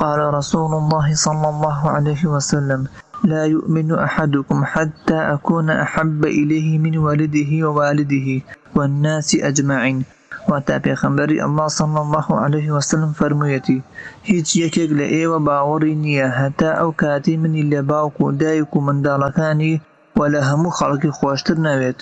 قال رسول الله صلى الله عليه وسلم لا يؤمن أحدكم حتى أكون أحب إليه من والده ووالده والناس أجمعين. واتا پیغمبری الله صلی الله عليه وسلم فرميتي هیچ یەکێک لە ئێوە باوەڕی نییە هەتا ئەو کاتی منی لە باوک و دایک و منداڵەکانی و لە هەموو خەڵکی خۆشتر نەوێت